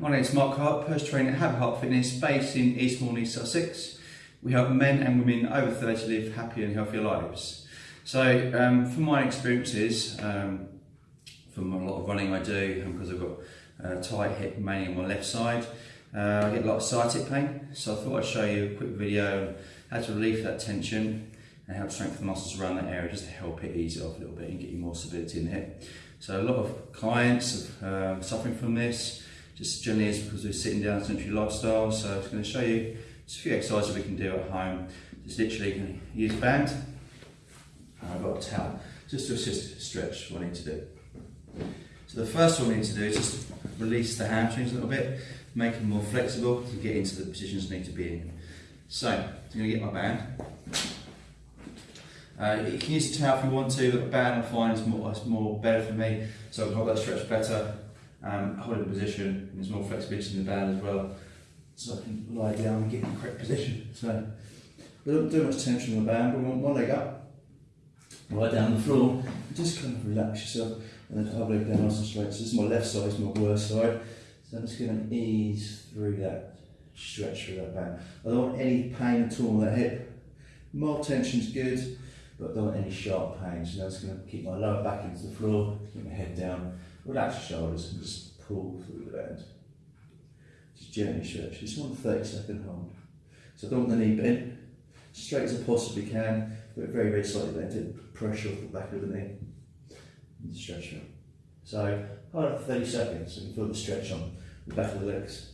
my name is Mark Hart, personal trainer at Happy Heart Fitness based in East Sussex. We help men and women over 30 live happier and healthier lives. So um, from my experiences, um, from a lot of running I do, because I've got a tight hip mainly on my left side, uh, I get a lot of sciatic pain. So I thought I'd show you a quick video on how to relieve that tension and how to strengthen the muscles around that area just to help it ease it off a little bit and get you more stability in the hip. So a lot of clients are um, suffering from this, just generally is because we're sitting down sedentary lifestyle. So I'm just going to show you just a few exercises we can do at home. Just literally to use a band. and I've got a towel just to assist stretch what I need to do. So the first one we need to do is just release the hamstrings a little bit, make them more flexible to get into the positions I need to be in. So I'm going to get my band. Uh, you can use a towel if you want to, but a band I find is more, more better for me, so I can hold that stretch better, um, hold in position, and there's more flexibility in the band as well, so I can lie down and get in the correct position. So we don't do much tension on the band, we want one leg up, right down the floor, just kind of relax yourself, and then other leg down nice and straight. So this is my left side, is my worst side, so I'm just going to ease through that, stretch through that band. I don't want any pain at all on that hip. Mild tension's good, but I don't want any sharp pain. So I'm just going to keep my lower back into the floor, keep my head down, relax your shoulders, and just pull through the band. Just gently stretch. Just one 30 second hold. So don't want the knee bent, straight as I possibly can, but very, very slightly bent it, pressure off the back of the knee. And stretch it. So hold it for 30 seconds can feel the stretch on the back of the legs.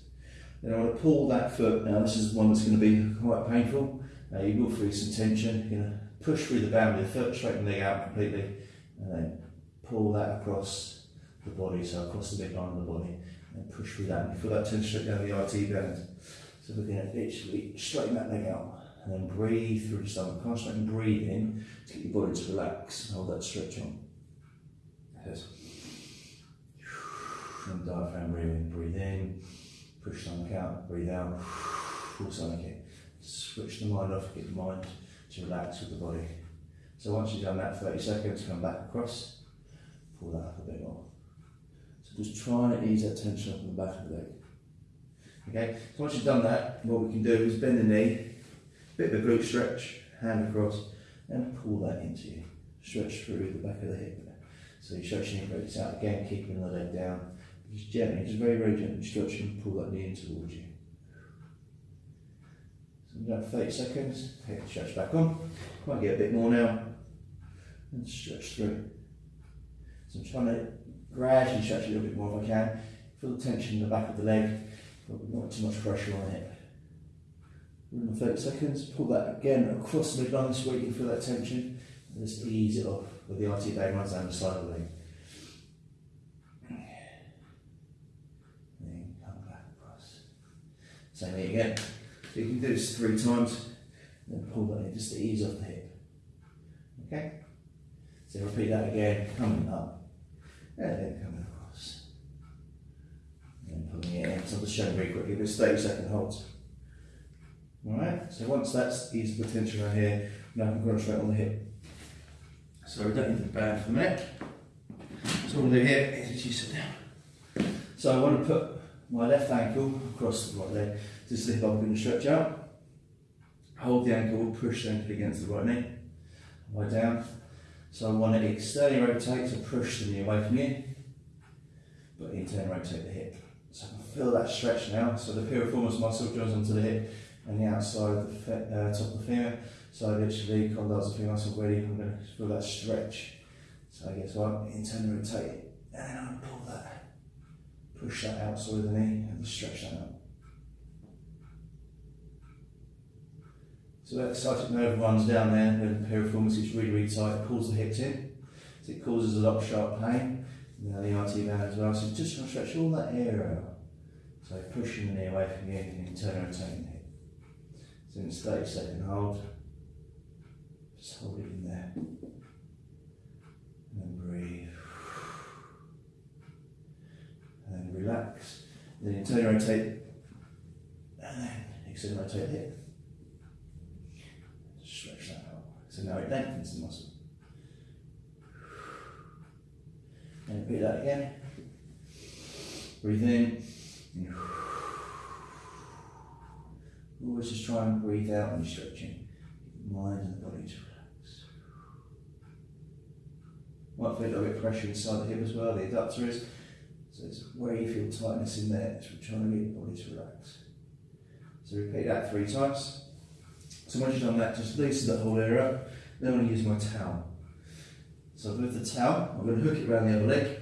Then I want to pull that foot. Now this is one that's going to be quite painful. Uh, you will feel some tension. You're going to push through the the foot, straighten the leg out completely, and then pull that across the body, so across the midline of the body, and push through that. And feel that tension down the IT band. So we're going to literally straighten that leg out, and then breathe through the stomach. Concentrate and breathe in to get your body to relax and hold that stretch on. Yes. And diaphragm breathing, breathe in, push stomach out, breathe out, pull stomach in. Switch the mind off, get the mind to relax with the body. So once you've done that 30 seconds, come back across, pull that up a bit more. Just try and ease that tension up in the back of the leg. Okay, so once you've done that, what we can do is bend the knee, bit of a glute stretch, hand across, and pull that into you. Stretch through the back of the hip. So you're stretch your glutes out again, keeping the leg down. Just gently, just very, very gently stretching, pull that knee in towards you. So about 30 seconds, take the stretch back on. Might get a bit more now. And stretch through. So I'm trying to gradually stretch a little bit more if I can. Feel the tension in the back of the leg, but not too much pressure on it. Within 30 seconds, pull that again across the midline so you can feel that tension. And just ease it off with the IT band runs down the side of the leg. Then come back across. Same thing again. So you can do this three times, and then pull that in just to ease off the hip. Okay? So repeat that again, coming up, and then coming across. And pulling it in. So I'll just show you very quickly, this 30 second holds. Alright, so once that's eased the tension right here, now I can concentrate on the hip. So we don't need the band for a minute. So what we'll do here is you sit down. So I want to put my left ankle across the right leg. This is the hip I'm going to stretch out. Hold the ankle, push the ankle against the right knee. Lie down. So I want to externally rotate, to push the knee away from you, but internally rotate the hip. So I feel that stretch now. So the piriformis muscle joins onto the hip and the outside of the uh, top of the femur. So literally, condyles the femur muscle ready, I'm going to feel that stretch. So I guess what, internally rotate and then I pull that, push that outside of the knee, and stretch that out. So that sciatic nerve runs down there, and the piriformis is really, really tight, pulls the hips in, so it causes a lot of sharp pain. Now the IT band as well, so just try to stretch all that area out. So pushing the knee away from you and internally rotating the hip. So in 30 second hold, just hold it in there. And then breathe. And then relax. Then internally rotate. And then externally rotate the hip. Stretch that out. So now it lengthens the muscle. And repeat that again. Breathe in. And always just try and breathe out when you're stretching. The mind and the body to relax. Might feel a little bit of pressure inside the hip as well, the adductor is. So it's where you feel tightness in there, it's trying to get the body to relax. So repeat that three times. So once you've done that, just loosen that whole area up. Then I'm going to use my towel. So with the towel, I'm going to hook it around the other leg.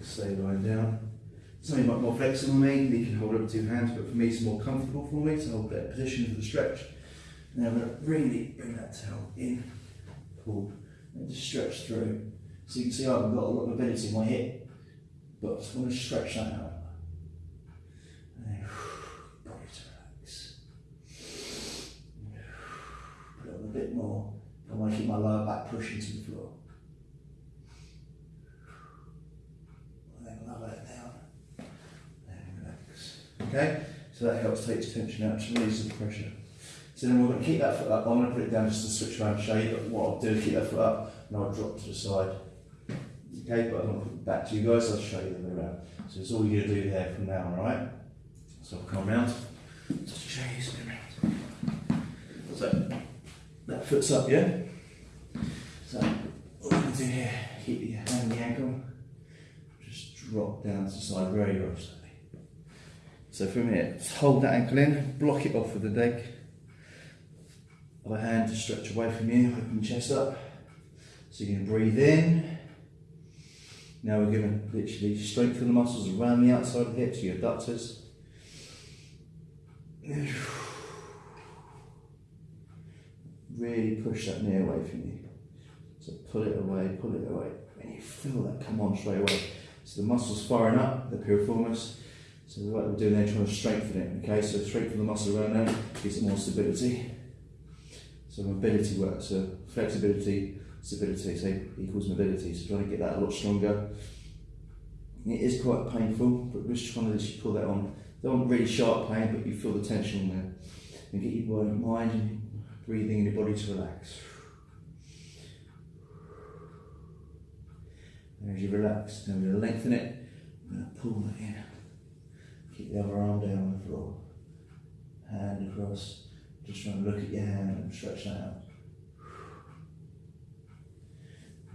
Stay lying down. Something might more flexible for me, you can hold it with two hands, but for me it's more comfortable for me to hold that position for the stretch. Now I'm going to really bring that towel in, pull, and just stretch through. So you can see I've got a lot of mobility in my hip, but I want to stretch that out. And then, body to relax. Put it on a bit more. I want to keep my lower back pushing to the floor. And then lower it down. And relax. Okay? So that helps take the tension out, just release the pressure. So then we're going to keep that foot up. I'm going to put it down just to switch around and show you, but what I'll do keep that foot up and I'll drop to the side. Okay, but I'm going to put it back to you guys, I'll show you the way around. So it's all you're going to do there from now on, alright? So I'll come around, just to show you something around. So, that foot's up, yeah? So, going to do here, keep your hand on the ankle, just drop down to the side very, very slowly. So from here, hold that ankle in, block it off with the leg. Other hand to stretch away from you, open your chest up. So you're going to breathe in. Now we're going to literally strengthen the muscles around the outside of the hips, your adductors. Really push that knee away from you. Pull it away, pull it away. And you feel that come on straight away. So the muscles firing up, the piriformis. So what we're doing there, trying to strengthen it. Okay, so strengthen the muscle around there, gives it more stability. So mobility works. So flexibility, stability, so equals mobility. So trying to get that a lot stronger. It is quite painful, but we're just trying to just pull that on. Don't want really sharp pain, but you feel the tension there. And get your mind and breathing in your body to relax. As you relax, then we're going to lengthen it, we're going to pull that in. Keep the other arm down on the floor. Hand across. Just trying to look at your hand and stretch that out.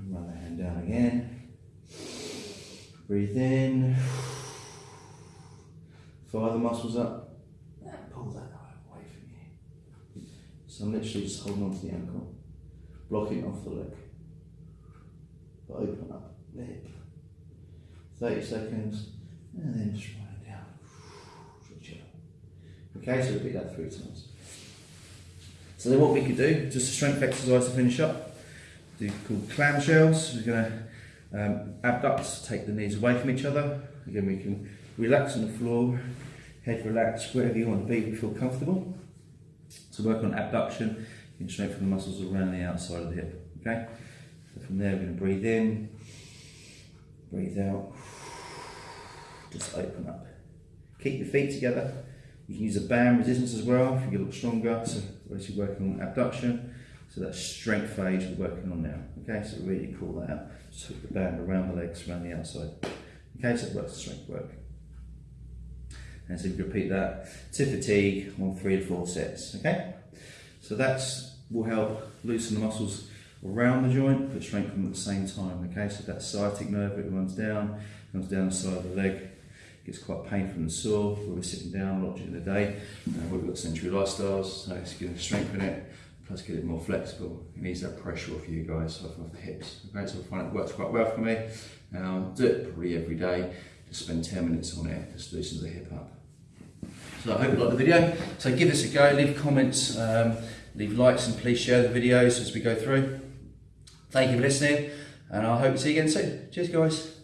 Run the hand down again. Breathe in. Fire the muscles up. Pull that away from you. So I'm literally just holding on to the ankle. Blocking off the leg. But open up hip. 30 seconds. And then just it down. Stretch it up. Okay, so repeat that three times. So then what we could do, just a strength exercise to finish up, do called clamshells. We're to um, abduct, take the knees away from each other. Again, we can relax on the floor, head relaxed, wherever you want to be, we feel comfortable. To work on abduction, you can strengthen the muscles around the outside of the hip. Okay? So from there, we're to breathe in, breathe out, just open up. Keep your feet together. You can use a band resistance as well if you lot stronger. So actually working on abduction. So that strength phase we're working on now. Okay, so really pull that out. Just hook the band around the legs, around the outside. Okay, so it works the strength work. And so you repeat that to fatigue on three to four sets. Okay, so that's will help loosen the muscles around the joint, but strengthen them at the same time. Okay, so that sciatic nerve it runs down, comes down the side of the leg, gets quite painful and sore where we're sitting down a lot during the day. Uh, we've got century lifestyles, so it's going to strengthen it, plus get it more flexible. It needs that pressure off you guys, off, off the hips. Okay, so I find it works quite well for me. Now, do it probably every day. Just spend 10 minutes on it, just loosens the hip up. So I hope you like the video. So give us a go, leave comments, um, leave likes, and please share the videos as we go through. Thank you for listening, and I hope to see you again soon. Cheers, guys.